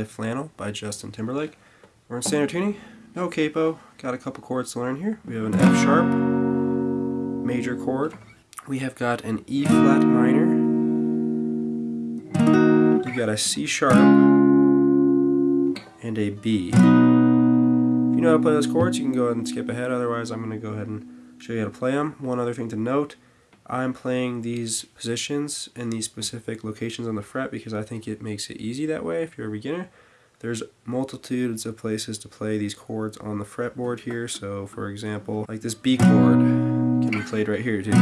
play Flannel by Justin Timberlake. We're in standard tuning, no capo, got a couple chords to learn here. We have an F sharp, major chord. We have got an E flat minor. We've got a C sharp and a B. If you know how to play those chords, you can go ahead and skip ahead. Otherwise, I'm going to go ahead and show you how to play them. One other thing to note, I'm playing these positions in these specific locations on the fret because I think it makes it easy that way if you're a beginner. There's multitudes of places to play these chords on the fretboard here. So for example, like this B chord can be played right here too.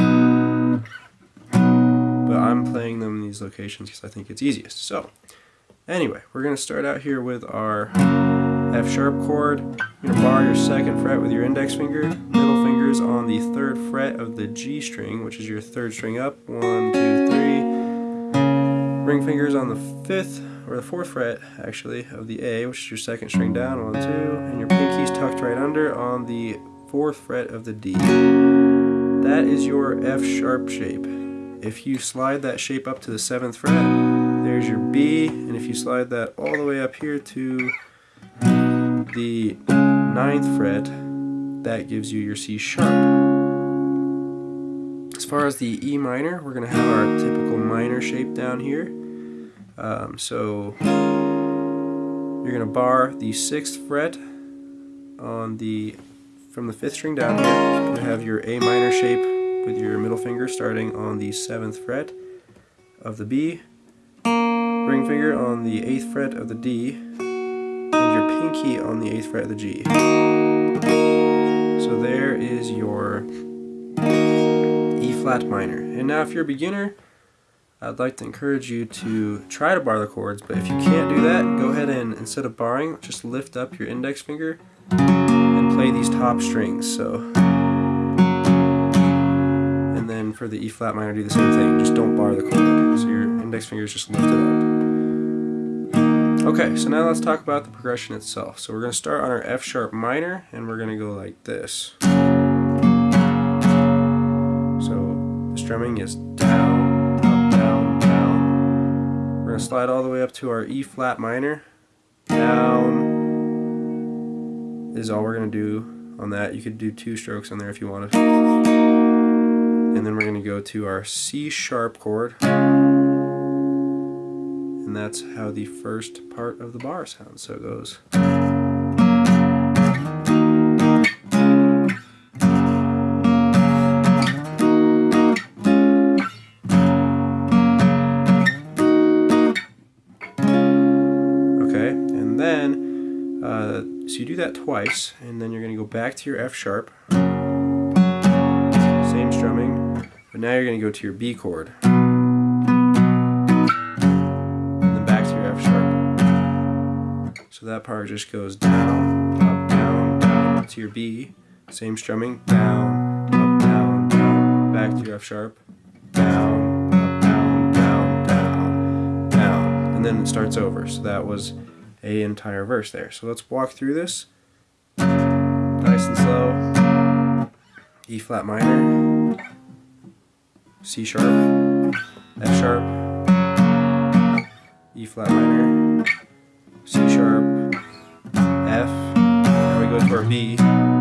But I'm playing them in these locations because I think it's easiest. So anyway, we're going to start out here with our F sharp chord. You're going to bar your second fret with your index finger, fingers on the third fret of the G string, which is your third string up. One, two, three. Ring fingers on the fifth, or the fourth fret actually, of the A, which is your second string down. One, two. And your pinky's tucked right under on the fourth fret of the D. That is your F sharp shape. If you slide that shape up to the seventh fret, there's your B, and if you slide that all the way up here to the ninth fret, that gives you your C sharp. As far as the E minor, we're going to have our typical minor shape down here. Um, so you're going to bar the sixth fret on the from the fifth string down here. To have your A minor shape with your middle finger starting on the seventh fret of the B, ring finger on the eighth fret of the D, and your pinky on the 8th fret of the G. So there is your E flat minor. And now if you're a beginner, I'd like to encourage you to try to bar the chords, but if you can't do that, go ahead and instead of barring, just lift up your index finger and play these top strings. So and then for the E flat minor do the same thing, just don't bar the chord. So your index finger is just lifted up. Okay, so now let's talk about the progression itself. So we're going to start on our F sharp minor, and we're going to go like this. So the strumming is down, up, down, down. We're going to slide all the way up to our E flat minor. Down is all we're going to do on that. You could do two strokes on there if you wanted. And then we're going to go to our C sharp chord that's how the first part of the bar sounds. So it goes. Okay, and then, uh, so you do that twice, and then you're going to go back to your F sharp, same strumming, but now you're going to go to your B chord. That part just goes down, up, down, down to your B. Same strumming, down, up, down, down, back to your F sharp, down, up, down, down, down, down. And then it starts over. So that was a entire verse there. So let's walk through this. Nice and slow. E flat minor, C sharp, F sharp, E flat minor, and we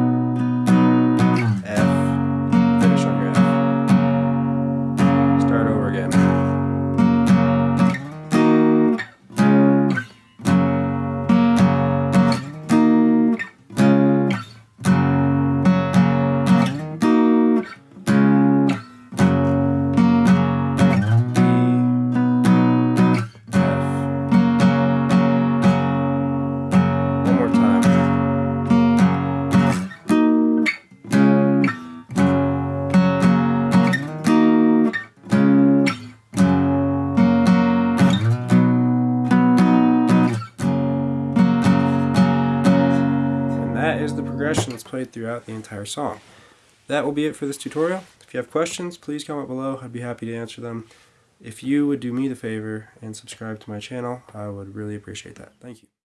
progression that's played throughout the entire song. That will be it for this tutorial. If you have questions, please comment below. I'd be happy to answer them. If you would do me the favor and subscribe to my channel, I would really appreciate that. Thank you.